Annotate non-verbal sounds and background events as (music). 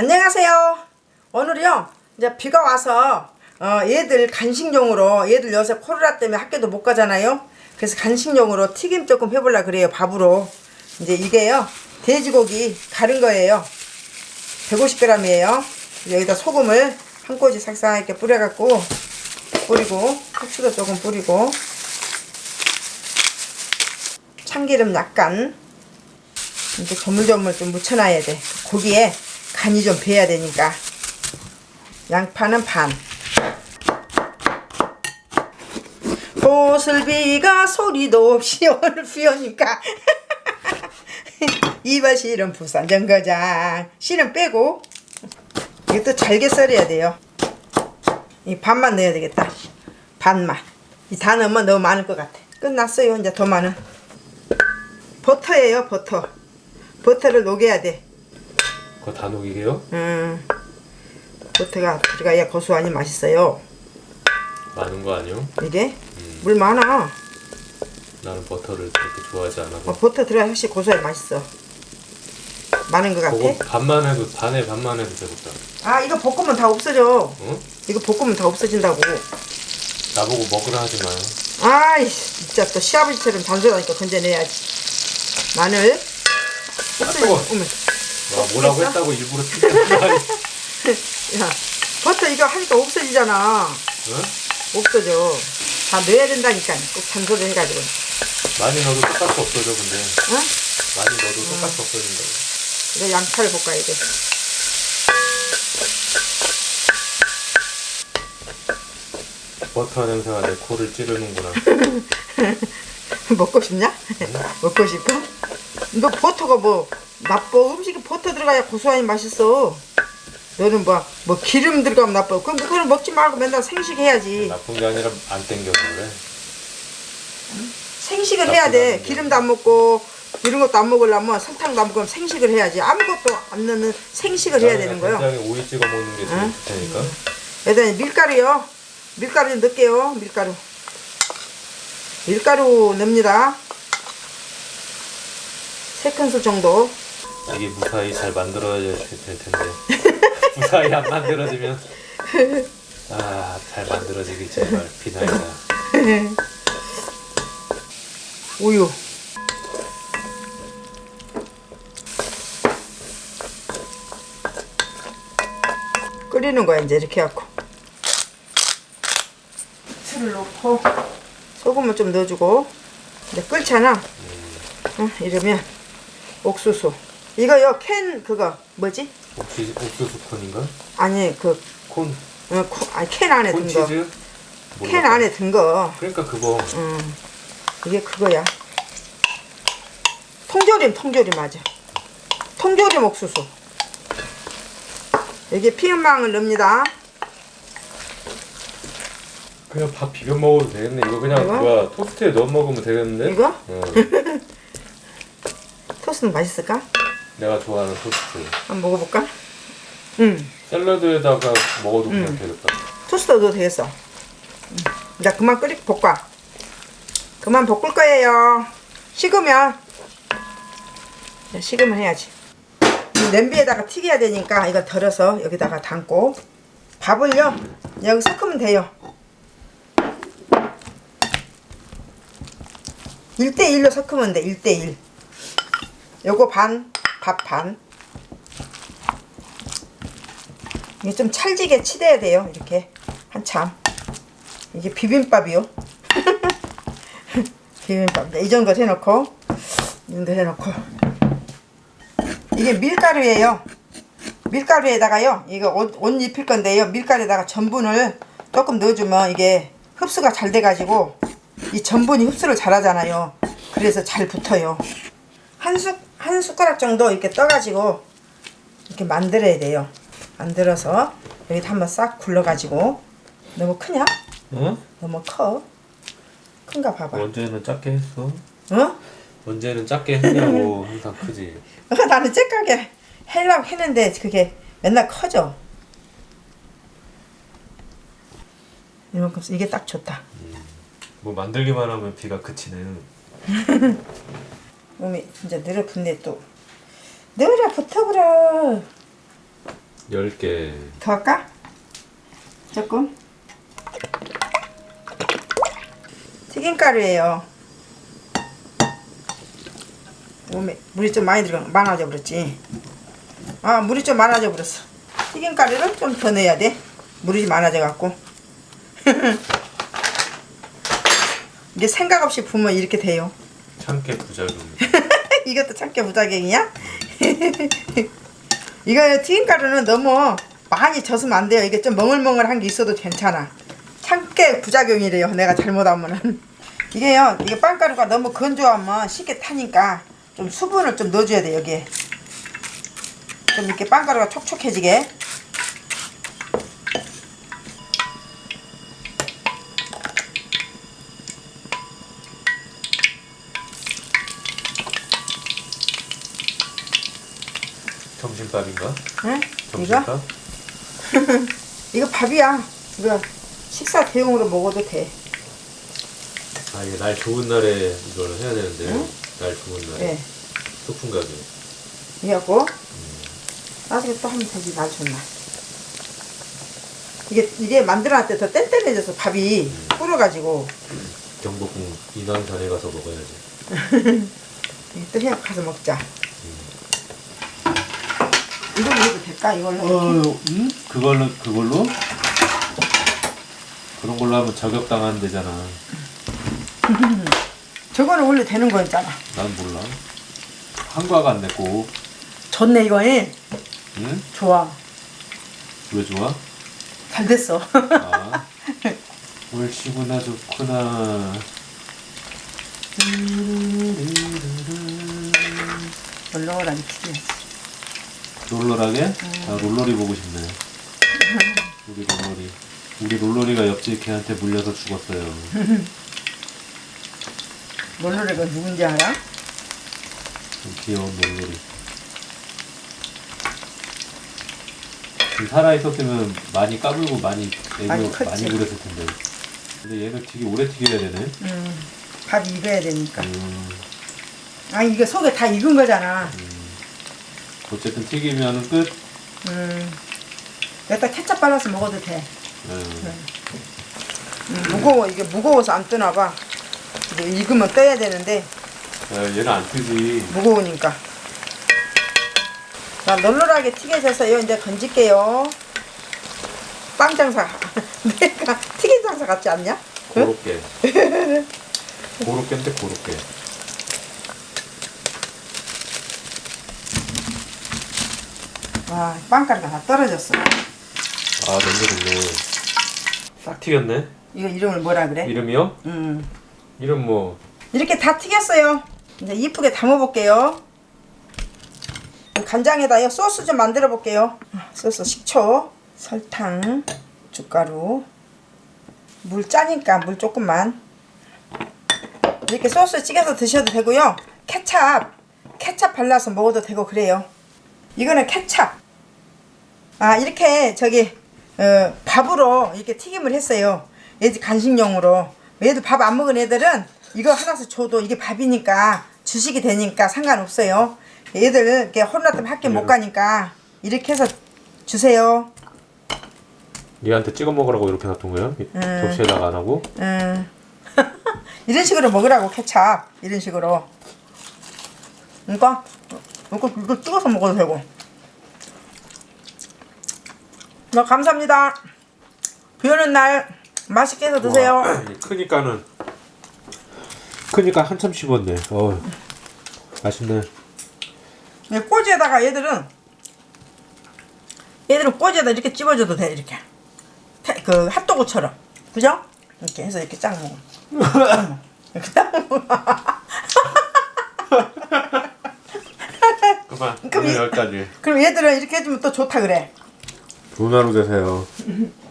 안녕하세요. 오늘요 이제 비가 와서 어, 얘들 간식용으로 얘들 요새 코로나 때문에 학교도 못 가잖아요. 그래서 간식용으로 튀김 조금 해보려 그래요 밥으로. 이제 이게요 돼지고기 가른 거예요. 150g이에요. 여기다 소금을 한 꼬지 싹싹 이렇게 뿌려갖고 뿌리고 후추도 조금 뿌리고 참기름 약간 이제 조물조물 좀 묻혀놔야 돼. 고기에 간이 좀 배야 되니까. 양파는 반. 보슬비가 소리도 없이 오늘 비 오니까. 이발 실은 부산 정거장. 실은 빼고. 이것도 잘게 썰어야 돼요. 이 반만 넣어야 되겠다. 반만. 이 다 넣으면 너무 많을 것 같아. 끝났어요. 이제 더 많은. 버터예요, 버터. 버터를 녹여야 돼. 그거 다 녹이게요? 음, 버터가 들어가야 고소하니 맛있어요. 많은 거 아니요? 이게 물 많아. 나는 버터를 그렇게 좋아하지 않아서 어, 버터 들어야 훨씬 고소해 맛있어. 많은 것 그거 같아? 반만 해도 반에 반만 해도 되겠다 아 이거 볶으면 다 없어져. 응? 이거 볶으면 다 없어진다고. 나보고 먹으라 하지 마요 아이 진짜 또 시아버지처럼 잔소리하니까 건져내야지. 마늘. 없어져. 뜨거워. 어머. 와 뭐라고? 했다고 일부러? (laughs) 야, 버터 이거 하니까 없어지잖아. 응? 없어져. 다 넣어야 된다니까. 꼭 잔소리 해가지고. 많이 넣어도 똑같이 없어져 근데 어? 많이 넣어도 똑같이 없어진다고 이제 양파를 볶아야 돼. 버터 냄새가 내 코를 찌르는구나 (laughs) 먹고 싶냐? 먹고 싶어? 이거 버터가 뭐 나빠 음식에 버터 들어가야 고소하니 맛있어. 너는 뭐, 뭐 기름 들어가면 나빠. 그럼 그걸 먹지 말고 맨날 생식 해야지. 나쁜 게 아니라 안 땡겨서 그래 생식을 해야 돼. 기름도 안 먹고 이런 것도 안 먹으려면 설탕도 안 먹으면 생식을 해야지. 아무것도 안 넣는 생식을 해야 되는 거요. 된장에 오이 찍어 먹는 게 제일 응? 좋다니까. 여기다 밀가루요. 밀가루 좀 넣을게요. 밀가루. 밀가루 넣습니다. 세 큰술 정도 이게 무사히 잘 만들어야 될 텐데. (laughs) 무사히 안 만들어지면. 아 잘 만들어지길 제발 비나이다 (laughs) 우유. 끓이는 거야 이제 이렇게 해갖고. 술을 넣고. 소금을 좀 넣어주고. 이제 끓잖아. 응, 이러면 옥수수 이거요 캔 그거 뭐지? 옥시, 옥수수 콘인가? 아니 그 콘? 어, 코- 아니 캔 안에 든거캔 콘치즈? 안에 든 거 그러니까 그거 음, 이게 그거야. 통조림, 통조림 맞아. 통조림 옥수수. 여기 피망을 넣습니다. 그냥 밥 비벼 먹어도 되겠네 이거 그냥 이거? 뭐야 토스트에 넣어 먹으면 되겠는데? 이거? 어, (laughs) 토스트는 맛있을까? 내가 좋아하는 토스트 한번 먹어볼까? 음, 샐러드에다가 먹어도 그냥 음. 되겠다 토스트 넣어도 되겠어. 음. 이제 그만 끓이 볶아. 그만 볶을 거예요. 식으면 식으면 해야지. 이 냄비에다가 튀겨야 되니까 이거 덜어서 여기다가 담고 밥을요 여기 섞으면 돼요. 1대1로 섞으면 돼 1대1 요거 반, 밥 반. 이게 좀 찰지게 치대야 돼요 이렇게. 한참. 이게 비빔밥이요. (laughs) 비빔밥. 이 정도 해놓고 이 정도 해놓고. 이게 밀가루예요. 밀가루에다가요 이거 옷, 옷 입힐 건데요. 밀가루에다가 전분을 조금 넣어주면 이게 흡수가 잘 돼가지고 이 전분이 흡수를 잘 하잖아요. 그래서 잘 붙어요. 한, 숟, 한 숟가락 정도 이렇게 떠가지고 이렇게 만들어야 돼요. 만들어서 여기다 한번 싹 굴러가지고. 너무 크냐? 어? 너무 커? 큰가 봐봐. 언제는 작게 했어? 어? 언제는 작게 했냐고. (laughs) 항상 크지. 어, 나는 쬐까게 하려고 했는데 그게 맨날 커져. 이만큼 이게 딱 좋다. 뭐 만들기만 하면 비가 그치네 (laughs) 몸이 진짜 늘어 붙네 또. 늘어 붙어버려. 10개. 더 할까? 조금. 튀김가루예요. 오메 물이 좀 많이 들어가 많아져 버렸지. 아 물이 좀 많아져 버렸어. 튀김가루를 좀 더 넣어야 돼. 물이 많아져 갖고. (laughs) 이게 생각 없이 부으면 이렇게 돼요. 참깨 부작용 이것도 참깨 부작용이야? (laughs) 이거 튀김가루는 너무 많이 젖으면 안 돼요. 이게 좀 멍을멍을한 게 있어도 괜찮아. 참깨 부작용이래요. 내가 잘못하면은. (laughs) 이게요. 이게 빵가루가 너무 건조하면 쉽게 타니까 좀 수분을 좀 넣어줘야 돼 여기에. 좀 이렇게 빵가루가 촉촉해지게. 점심밥인가? 응? 이거? 점심밥? (laughs) 이거 밥이야. 이거 식사 대용으로 먹어도 돼. 아 이게 날 좋은 날에 이걸 해야 되는데 날 좋은 날에 네. 소풍 가게 이하고 나중에 또 하면 되지 날 좋나 이게 이게 만들어놨을 때더 뗀뗀해져서 밥이 불어가지고 경복궁 인왕산에 가서 먹어야지 (laughs) 또 해갖고 가서 먹자 이걸로 해도 될까? 이걸로 어, 음? 그걸로 그걸로? 그런 걸로 하면 저격당하는 데잖아. (laughs) 저거는 원래 되는 거였잖아. 난 몰라. 한과가 안 냈고. 좋네 이거는 응? 좋아. 왜 좋아? 잘 됐어. 아 옳시구나 좋구나. (laughs) 얼렁얼렁 튀겨야지 롤러라게? 아 롤러리 보고 싶네. 우리 롤러리. 우리 롤러리가 옆집 걔한테 물려서 죽었어요. (laughs) 롤러레가 누군지 알아? 좀 귀여운 롤러리. 좀 살아 있었으면 많이 까불고 많이 많이 애교 컸지. 많이 부렸을 텐데. 근데 얘는 되게 오래 튀겨야 되네. 음, 밥 익어야 되니까. 음, 아 이게 속에 다 익은 거잖아 어쨌든 튀기면 끝. 음, 여기다 케찹 발라서 먹어도 돼. 음, 음, 무거워. 이게 무거워서 안 뜨나 봐. 이제 익으면 떠야 되는데. 야, 얘는 안 뜨지. 무거우니까. 자 널널하게 튀겨져서요. 이제 건질게요. 빵 장사. (laughs) 내가 튀김 장사 같지 않냐? 응? 고롭게 고롭게인데 고롭게 와 빵가루가 다 떨어졌어. 아 냄새 좋네. 싹 튀겼네? 이거 이름을 뭐라 그래? 이름이요? 음. 이름 뭐? 이렇게 다 튀겼어요. 이제 이쁘게 담아 볼게요. 간장에다요 소스 좀 만들어 볼게요. 소스 식초 설탕 춧가루. 물 짜니까 물 조금만. 이렇게 소스 찍어서 드셔도 되고요. 케찹. 케찹 발라서 먹어도 되고 그래요. 이거는 케찹 아 이렇게 저기 어, 밥으로 이렇게 튀김을 했어요 얘들 간식용으로 얘들 밥안 먹은 애들은 이거 하나씩 줘도 이게 밥이니까 주식이 되니까 상관없어요 얘들 이렇게 때문에 학교 못 가니까 이렇게 해서 주세요 얘한테 찍어 먹으라고 이렇게 놔둔? 이- 음. 접시에다가 안 하고? 음. (laughs) 이런 식으로 먹으라고 케찹 이런 식으로 그러니까 이거 이거 찍어서 먹어도 되고 나 감사합니다. 비 오는 날 맛있게 해서 드세요. 와, 크니까는 크니까 한참 씹었네. 어 맛있네. 이 꼬지에다가 얘들은 얘들은 꼬지에다 이렇게 찝어줘도 돼 이렇게. 태- 그 핫도그처럼. 그죠? 이렇게 해서 이렇게 쫙 먹어 음. 이렇게 딱 먹어 그만. 그럼 오늘 여기까지. 그럼 얘들은 이렇게 해주면 또 좋다 그래 좋은 하루 되세요 (laughs)